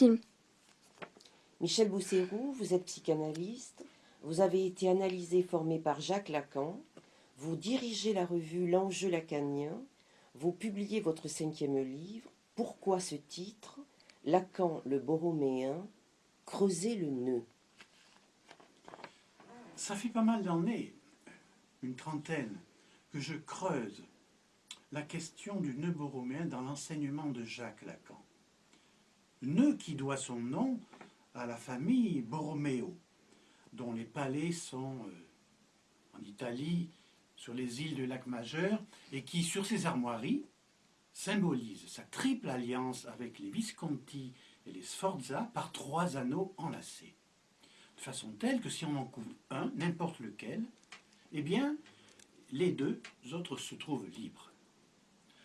film. Michel Bousserou, vous êtes psychanalyste, vous avez été analysé et formé par Jacques Lacan, vous dirigez la revue L'enjeu lacanien, vous publiez votre cinquième livre, Pourquoi ce titre? Lacan le Borroméen, creuser le nœud. Ça fait pas mal d'années, une trentaine, que je creuse la question du nœud borroméen dans l'enseignement de Jacques Lacan. Nœud qui doit son nom à la famille Borromeo, dont les palais sont euh, en Italie, sur les îles du lac Majeur, et qui, sur ses armoiries, symbolise sa triple alliance avec les Visconti et les Sforza par trois anneaux enlacés. De façon telle que si on en coupe un, n'importe lequel, eh bien, les deux autres se trouvent libres.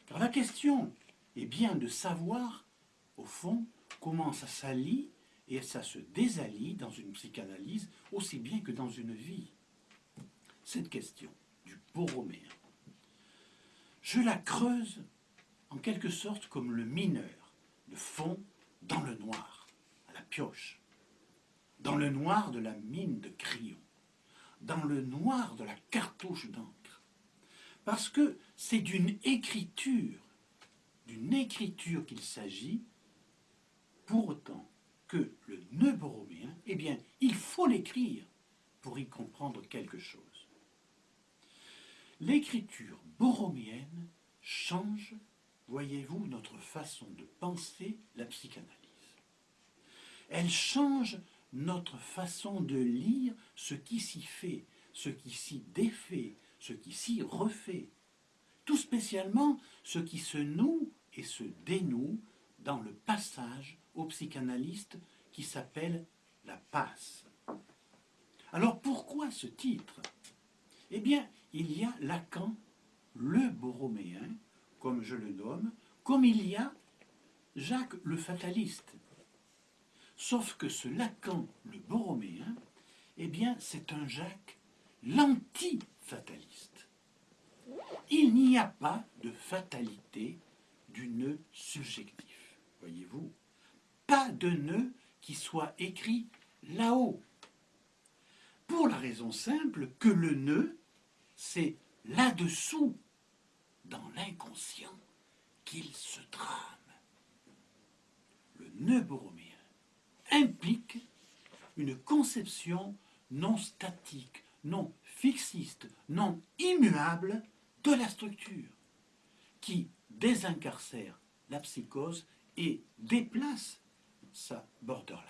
Car la question est bien de savoir, au fond, comment ça s'allie et ça se désallie dans une psychanalyse aussi bien que dans une vie. Cette question du Borroméen, je la creuse en quelque sorte comme le mineur, le fond dans le noir, à la pioche, dans le noir de la mine de crayon, dans le noir de la cartouche d'encre. Parce que c'est d'une écriture, d'une écriture qu'il s'agit, pour autant que le nœud borroméen, eh bien, il faut l'écrire pour y comprendre quelque chose. L'écriture borroméenne change, voyez-vous, notre façon de penser la psychanalyse. Elle change notre façon de lire ce qui s'y fait, ce qui s'y défait, ce qui s'y refait. Tout spécialement ce qui se noue et se dénoue dans le passage au psychanalyste qui s'appelle la passe. Alors pourquoi ce titre? Eh bien, il y a Lacan, le borroméen, comme je le nomme, comme il y a Jacques le fataliste. Sauf que ce Lacan, le borroméen, eh bien, c'est un Jacques l'anti-fataliste. Il n'y a pas de fatalité du nœud subjectif, voyez-vous pas de nœud qui soit écrit là-haut. Pour la raison simple que le nœud, c'est là-dessous, dans l'inconscient, qu'il se trame. Le nœud borroméen implique une conception non statique, non fixiste, non immuable de la structure, qui désincarcère la psychose et déplace sa borderline.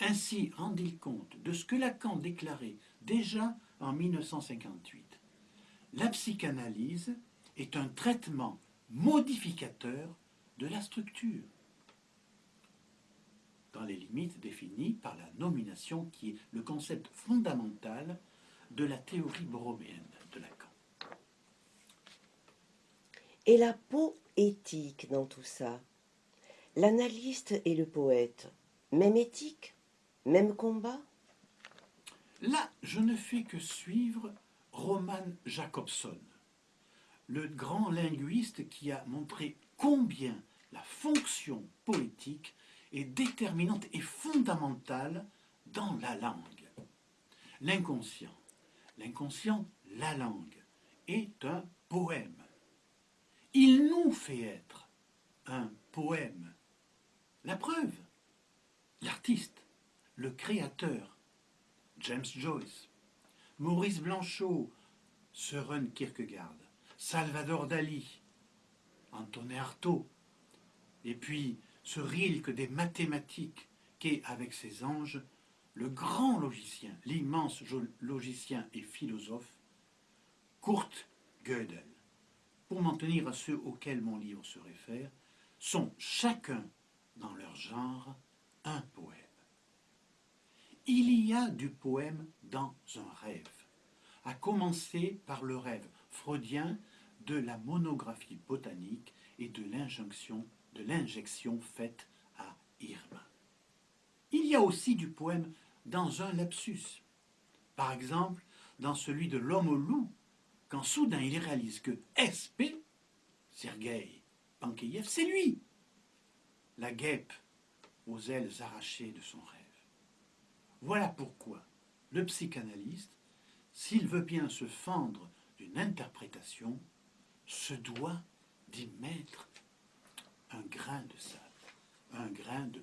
Ainsi rendit-il compte de ce que Lacan déclarait déjà en 1958. La psychanalyse est un traitement modificateur de la structure, dans les limites définies par la nomination qui est le concept fondamental de la théorie borroméenne de Lacan. Et la poétique dans tout ça? L'analyste et le poète, même éthique, même combat? Là, je ne fais que suivre Roman Jacobson, le grand linguiste qui a montré combien la fonction poétique est déterminante et fondamentale dans la langue. L'inconscient, l'inconscient, la langue, est un poème. Il nous fait être un poème. La preuve, l'artiste, le créateur, James Joyce, Maurice Blanchot, Søren Kierkegaard, Salvador Dali, Antonin Artaud, et puis ce Rilke des mathématiques qu'est avec ses anges le grand logicien, l'immense logicien et philosophe, Kurt Gödel. Pour m'en tenir à ceux auxquels mon livre se réfère, sont chacun dans leur genre un poème. Il y a du poème dans un rêve, à commencer par le rêve freudien de la monographie botanique et de l'injection faite à Irma. Il y a aussi du poème dans un lapsus, par exemple dans celui de l'homme au loup, quand soudain il réalise que SP, Sergei Pankeyev, c'est lui la guêpe aux ailes arrachées de son rêve. Voilà pourquoi le psychanalyste, s'il veut bien se fendre d'une interprétation, se doit d'y mettre un grain de sable, un grain de.